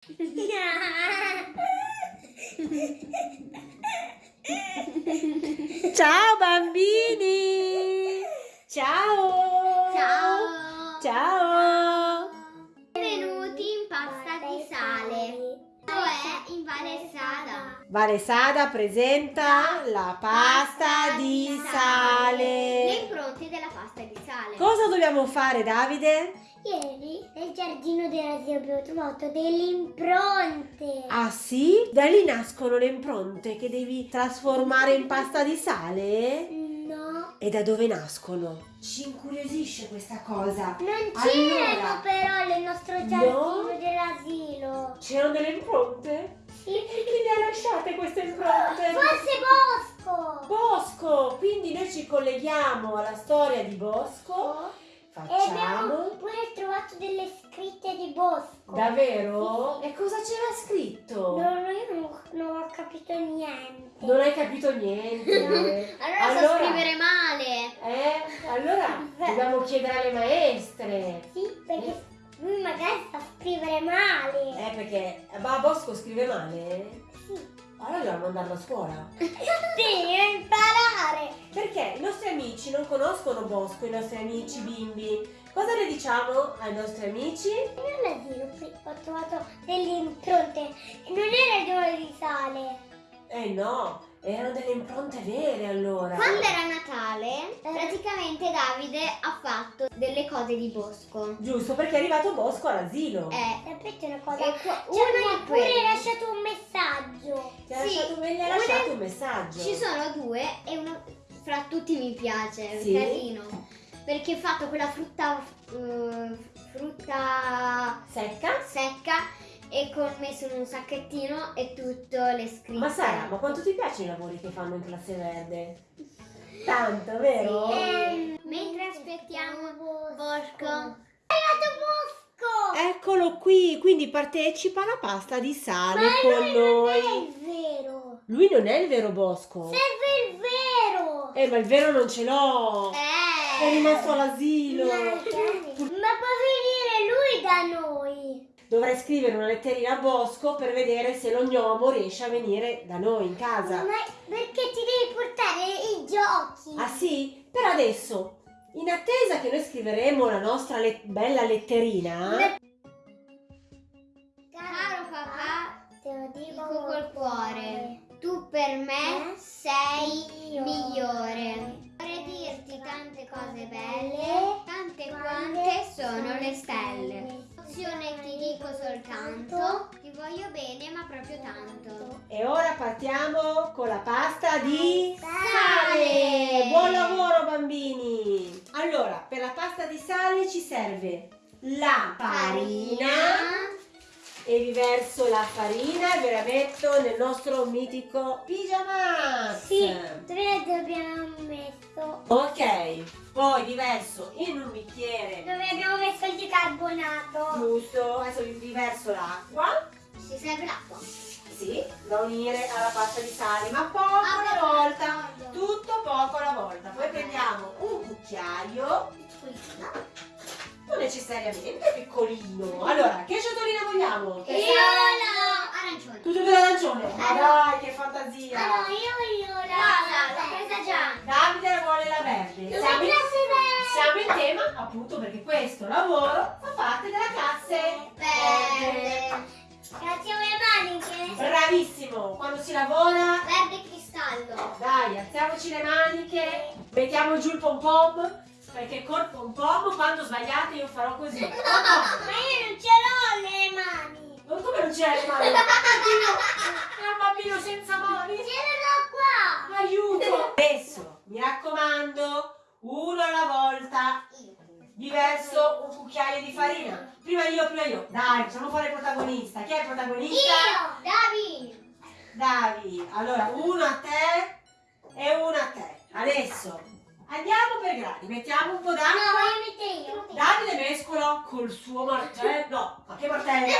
Ciao bambini! Ciao! Ciao! Ciao! Benvenuti in pasta di sale. Cioè in Vale Sada. Vale Sada presenta la pasta di Le sale. impronte della pasta di sale. Cosa dobbiamo fare Davide? Ieri nel giardino dell'asilo abbiamo trovato delle impronte. Ah sì? Da lì nascono le impronte che devi trasformare in pasta di sale? No, E da dove nascono? Ci incuriosisce questa cosa. non Allora. c'erano però nel nostro giardino No? dell'asilo. C'erano delle impronte? Sì. E chi le ha lasciate queste impronte? Forse Bosco. Bosco, quindi noi ci colleghiamo alla storia di Bosco. E abbiamo Facciamo. pure trovato delle scritte di Bosco. Davvero? E cosa c'era scritto? No, no, io non, non ho capito niente. Non hai capito niente. Allora, so scrivere male. Eh? Allora dobbiamo chiedere alle maestre. Sì, perché lui magari sa scrivere male. Eh, perché ma Bosco scrive male? Sì. Allora dobbiamo mandarlo a scuola. Devi imparare. Conoscono Bosco, i nostri amici bimbi. Cosa le diciamo ai nostri amici? Nell'asilo qui ho trovato delle impronte non era di sale. Eh no, erano delle impronte vere allora. Quando era Natale, praticamente Davide ha fatto delle cose di bosco. Giusto, perché è arrivato Bosco all'asilo. Eh, Sapete una cosa? e qua- Ci hanno è pure lasciato un messaggio. Ti ha sì, lasciato, gli ha lasciato un messaggio. Ci sono due e uno fra tutti mi piace, Sì? casino. Perché ho fatto quella frutta eh, frutta Secca? secca e con messo in un sacchettino e tutto le scritte. Ma Sara, ma quanto ti piacciono i lavori che fanno in classe verde? Tanto, vero? Ehm, Mentre aspettiamo Bosco. È arrivato Bosco. Eccolo qui, quindi partecipa alla pasta di sale Ma con lui non è noi. il vero. Lui non è il vero Bosco. Serve il vero. Eh, ma il vero non ce l'ho. Eh. È rimasto all'asilo. Ma può venire lui da noi. Dovrei scrivere una letterina a Bosco per vedere se lo gnomo riesce a venire da noi in casa. Ma perché ti devi portare i giochi? Ah sì? Per adesso, in attesa che noi scriveremo la nostra le- bella letterina, Caro papà, te lo dico dico col cuore, tu per me sei migliore. Vorrei dirti tante cose belle, tante quante sono le stelle. Emozione ti dico soltanto, ti voglio bene ma proprio tanto. e ora partiamo con la pasta di Sale! Buon lavoro bambini! Allora, per la pasta di sale ci serve la farina e vi verso la farina e ve la metto nel nostro mitico pigiama. Sì, tre abbiamo messo. Ok, poi vi verso in un bicchiere Dove abbiamo messo il bicarbonato. giusto, adesso vi vi verso l'acqua, Ci serve l'acqua. sì, da unire alla pasta di sale, ma poco alla volta, tutto poco alla volta. Poi prendiamo un cucchiaio, non necessariamente piccolino. Allora, che ciotolina vogliamo? Che Io la arancione. Tutte e due l'arancione? Ma dai, che fantasia! Allora io voglio la Rosa, l'ho presa già. Davide vuole la verde. Dove Siamo in, siamo in tema appunto perché questo lavoro fa parte della classe Verde. Grazie alle maniche. Bravissimo! Quando si lavora, Verde cristallo. dai, alziamoci le maniche, mettiamo giù il pom pom, perché col pom pom quando sbagliate io farò così. Ma io non ce l'ho le mani. Non come non c'è le mani? È un bambino, è un bambino senza mani. Ce l'ho qua. Aiuto! Adesso, mi raccomando, uno alla volta, vi verso un cucchiaio di farina. Prima io, prima io. Dai, facciamo fare protagonista. Chi è il protagonista? Io. Davi. Davi. Allora, uno a te e uno a te. Adesso, andiamo per gradi. Mettiamo un po' No, d'acqua. voglio mettere io. Davide mescola col suo martello. No, ma che martello?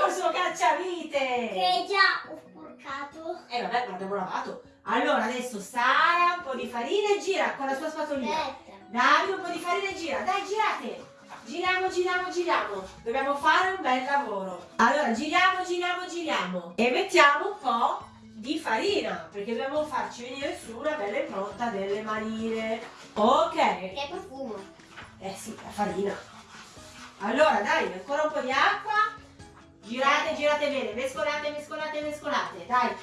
Col suo cacciavite. Che già ho sporcato. Eh vabbè, ma l'abbiamo lavato. Allora, adesso Sara un po' di farina e gira con la sua spatolina. Aspetta. Davide un po' di farina e gira. Dai, girate. Giriamo, giriamo, giriamo. Dobbiamo fare un bel lavoro. Allora, giriamo, giriamo, giriamo. E mettiamo un po' di farina, perché dobbiamo farci venire su una bella impronta delle manine. Ok. Che profumo. Eh sì, la farina. Allora, dai, ancora un po' di acqua. Girate, girate bene. Mescolate, mescolate, mescolate. Dai.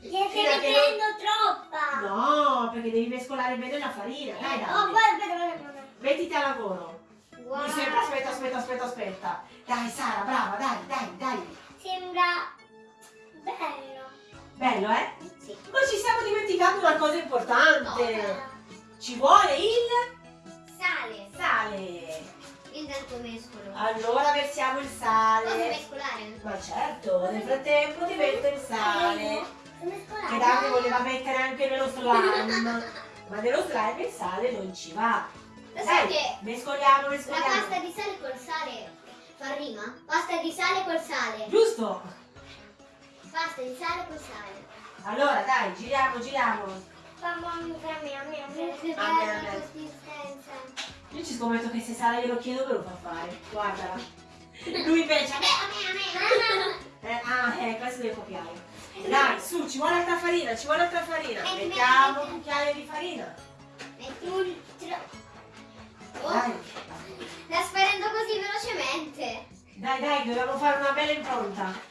Gli stai che mettendo troppa. No, perché devi mescolare bene la farina. Dai, Oh, dai. aspetta, aspetta. Mettiti a lavoro. Wow. Mi sembra, aspetta, aspetta, aspetta, aspetta. Dai, Sara, brava, dai, dai, dai. Sembra bello. Bello, eh? Sì. Ma ci stiamo dimenticando una cosa importante. Cosa? Ci vuole il Sale. sale. Intanto mescolo. Allora versiamo il Posso sale. mescolare? Ma certo, nel frattempo ti metto il sale. Che Davide voleva mettere anche nello slime. Ma nello slime il sale non ci va. Lo sai Dai, che mescoliamo, la mescoliamo. pasta di sale col sale fa rima? Pasta di sale col sale. Giusto? Pasta di sale col sale. Allora, dai, giriamo, giriamo. Mamma mia, mia, mia, mia. Che bella consistenza. Io ci scommetto che se Sara glielo chiedo me lo fa fare. Guardala. Lui invece. A me, a me, a me. Eh, ah, eh, questo deve copiare. Dai, su, ci vuole altra farina, ci vuole altra farina. Eh, Mettiamo metti- un cucchiaio di farina. Metti un tro- Oh, Dai, sta sparendo così velocemente. dai, dai, dobbiamo fare una bella impronta.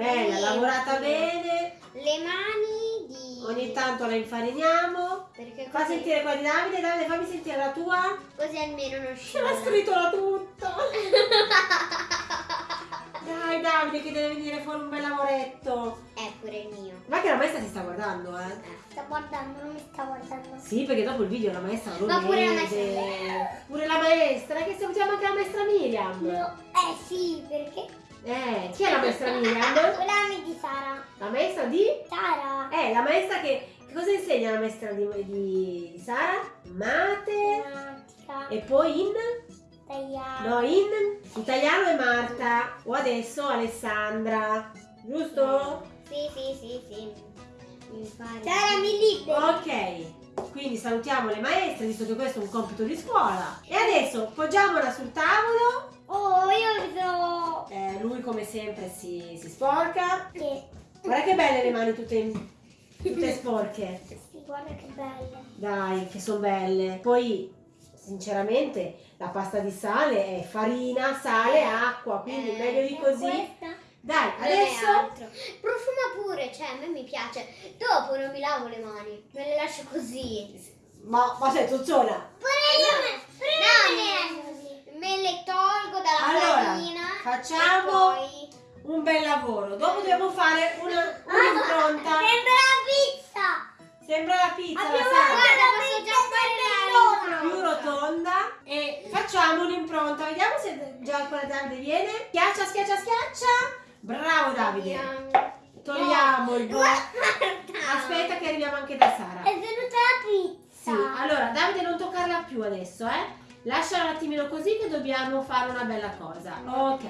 Bella, Sì, lavorata bene, Le mani di... ogni tanto la infariniamo. Perché Fa così, sentire quella di Davide, Davide fammi sentire la tua. così almeno non Ce l'ha scivola. scrittola tutta! Dai Davide che deve venire fuori un bel lavoretto! È pure il mio. Ma che la maestra ti sta guardando, eh? Sta guardando, non mi sta guardando. Sì, perché dopo il video la maestra lo Ma pure la vede. maestra- Pure la maestra, che salutiamo anche la maestra Miriam. No, eh sì, perché? Eh, chi è la maestra Miriam? Quella di Sara. La maestra di? Sara. Eh, la maestra che... Che cosa insegna la maestra di, di, di Sara? Mate. Matematica. E poi in? Tagliare. No, in italiano è Marta. O adesso Alessandra. Giusto? Sì, sì, sì, sì. Sara mi liberi. Ok. Quindi salutiamo le maestre, visto che questo è un compito di scuola. E adesso poggiamola sul tavolo. Oh, io so Eh, lui come sempre si, si sporca. che... Guarda che belle le mani tutte, tutte sporche. Sì, guarda che belle. Dai, che sono belle. Poi, sinceramente, la pasta di sale è farina, sale, acqua, quindi Eh, meglio di così. Questa? Dai, Non adesso... Profuma pure, cioè a me mi piace. Dopo non mi lavo le mani, me le lascio così. Ma, ma sei tuzzona? Pure io, pure No, così. Me le tolgo dalla Allora, farina. facciamo- poi... Un bel lavoro. Dopo dobbiamo fare una, Ah, un'impronta. Sembra la pizza. Sembra la pizza, la Abbiamo sai? Guarda, la posso pizza già fare la bellona. Più rotonda e facciamo un'impronta. Vediamo se già quella Davide viene. Schiaccia, schiaccia, schiaccia. Bravo Davide. Togliamo il bo- Aspetta che arriviamo anche da Sara. È venuta la pizza. Sì, allora Davide non toccarla più adesso, eh. Lasciala un attimino così che dobbiamo fare una bella cosa. Ok.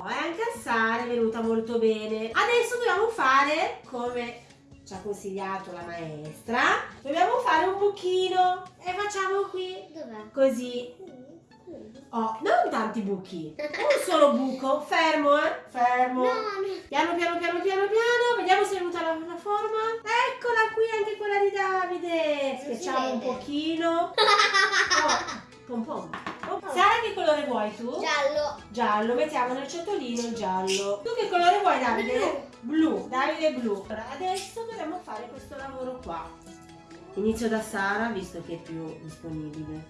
Anche a Sara è venuta molto bene. Adesso dobbiamo fare come ci ha consigliato la maestra. Dobbiamo fare un buchino e facciamo qui Dov'è? così. Oh, non tanti buchi. Un solo buco. Fermo, eh. Fermo. No, no. Piano, piano, piano, piano, piano. Vediamo se è venuta la, la forma. Eccola qui anche quella di Davide. Schiacciamo un pochino. Oh, pom pom. Oh, Sara, che colore vuoi tu? Giallo. Giallo, mettiamo nel ciotolino il giallo. Tu che colore vuoi Davide? Blu. Davide blu. Allora, adesso dovremmo fare questo lavoro qua. Inizio da Sara, visto che è più disponibile.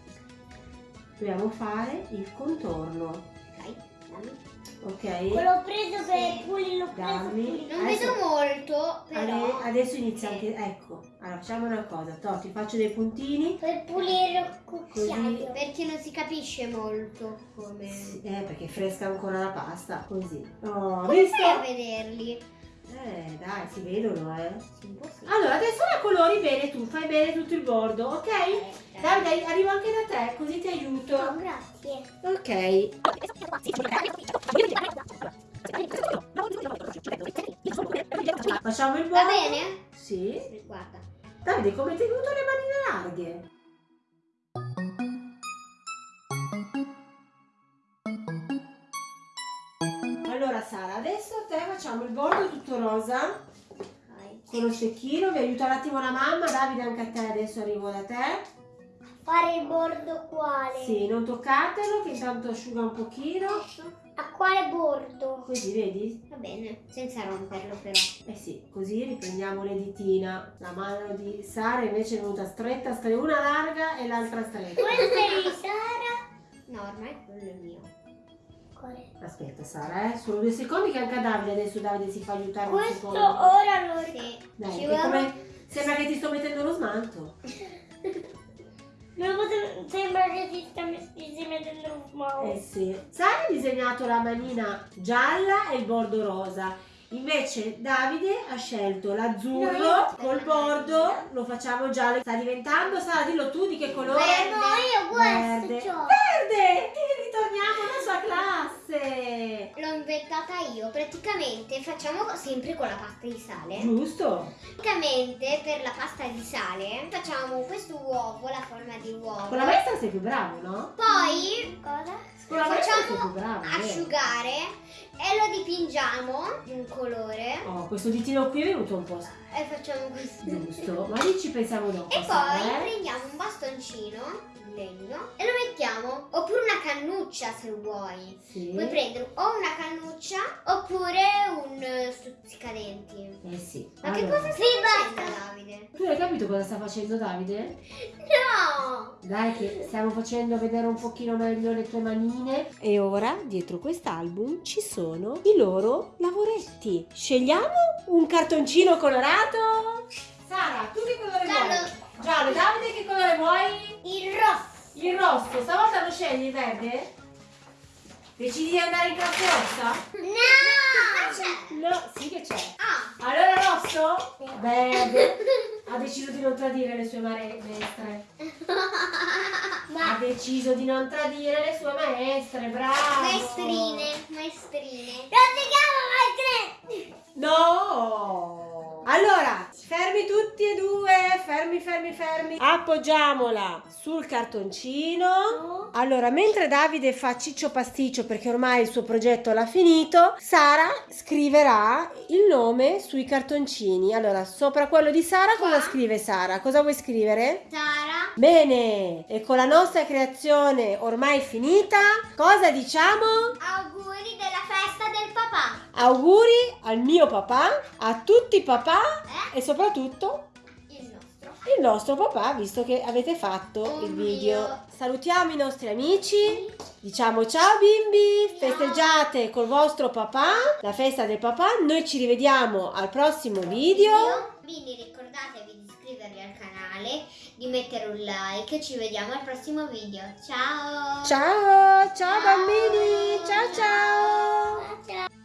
Dobbiamo fare il contorno, Ok, dammi. ok? L'ho preso per Sì. pulire, l'ho preso per Dammi. pulire. Non Adesso- vedo molto, però. Ade- adesso inizia Sì. anche, ecco, allora facciamo una cosa, to, ti faccio dei puntini, Per pulire il cucchiaio. Perché non si capisce molto come. Sì, eh perché è fresca ancora la pasta, così. Oh, Come visto? fai a vederli? Eh dai, si vedono eh. Allora, adesso la colori bene tu, fai bene tutto il bordo, ok? Eh, Davide, arrivo anche da te, così ti aiuto. Oh, grazie. Ok. Facciamo il Va bordo? bene? Sì. Guarda. Davide, come ti è venuto le manine larghe? Sara, adesso a te facciamo il bordo tutto rosa Vai. con lo stecchino, vi aiuta un attimo la mamma, Davide anche a te, adesso arrivo da te. Fare il bordo quale? Sì, non toccatelo che intanto asciuga un pochino, A quale bordo? così vedi? Va bene, senza romperlo però. Eh sì, così riprendiamo le ditina. La mano di Sara invece è venuta stretta, stre- una larga e l'altra stretta. Questo è di Sara. No, ormai quello è mio. Quale? Aspetta Sara, eh, solo due secondi che anche a Davide adesso Davide si fa aiutare un Questo ora lo Sì. Dai, Ci vuole- come... Sembra che ti sto mettendo lo smanto. Non potevo- sembra che ti stai mettendo un Eh mouse. sì. Sara ha disegnato la manina gialla e il bordo rosa. Invece Davide ha scelto l'azzurro No. col bordo, lo facciamo giallo. Sta diventando, Sara, dillo tu di che colore? Verde. No, io questo Verde. Verde! E ritorniamo alla sua classe. L'ho inventata io. Praticamente facciamo sempre con la pasta di sale. Giusto? Praticamente per la pasta di sale facciamo questo uovo, la forma di uovo. Con la maestra sei più bravo, no? Poi Cosa? Con lo la facciamo più bravo. asciugare e lo dipingiamo di un colore Oh, questo ditino qui è venuto un po' e facciamo così. giusto, ma lì ci pensiamo dopo. E poi eh? prendiamo un bastoncino in legno e lo mettiamo, oppure una cannuccia se vuoi. Sì. Puoi prendere o una cannuccia oppure un eh, stuzzicadenti. Eh sì. Ma che Allora, cosa stai facendo Davide? Tu hai capito cosa sta facendo Davide? No! Dai che stiamo facendo vedere un pochino meglio le tue manine. E ora, dietro quest'album, ci sono i loro lavoretti. Scegliamo un cartoncino colorato. Sara, tu che colore Giallo. vuoi? Giallo. Davide che colore vuoi? Il rosso. Il rosso. Stavolta lo scegli verde? Decidi di andare in classe rossa? No! C'è! No, sì che c'è. Ah! Allora rosso? Verde. Ha deciso di non tradire le sue maestre. Ha deciso di non tradire le sue maestre, bravo. Maestrine, maestrine. Non si chiama Maestri. No! Allora, fermi tutti e due, fermi, fermi, fermi. Appoggiamola sul cartoncino. Allora, mentre Davide fa ciccio pasticcio perché ormai il suo progetto l'ha finito, Sara scriverà il nome sui cartoncini. Allora, sopra quello di Sara cosa scrive Sara? Cosa vuoi scrivere? Sara. Bene, e con la nostra creazione ormai finita, cosa diciamo? Auguri della festa del papà. Auguri al mio papà, a tutti i papà Eh? e soprattutto Il nostro. il nostro papà, visto che avete fatto il video. Salutiamo i nostri amici, diciamo ciao bimbi, Ciao. festeggiate col vostro papà la festa del papà. Noi ci rivediamo al prossimo video. Quindi ricordatevi di iscrivervi al canale, di mettere un like. Ci vediamo al prossimo video. Ciao! Ciao, ciao bambini, ciao ciao.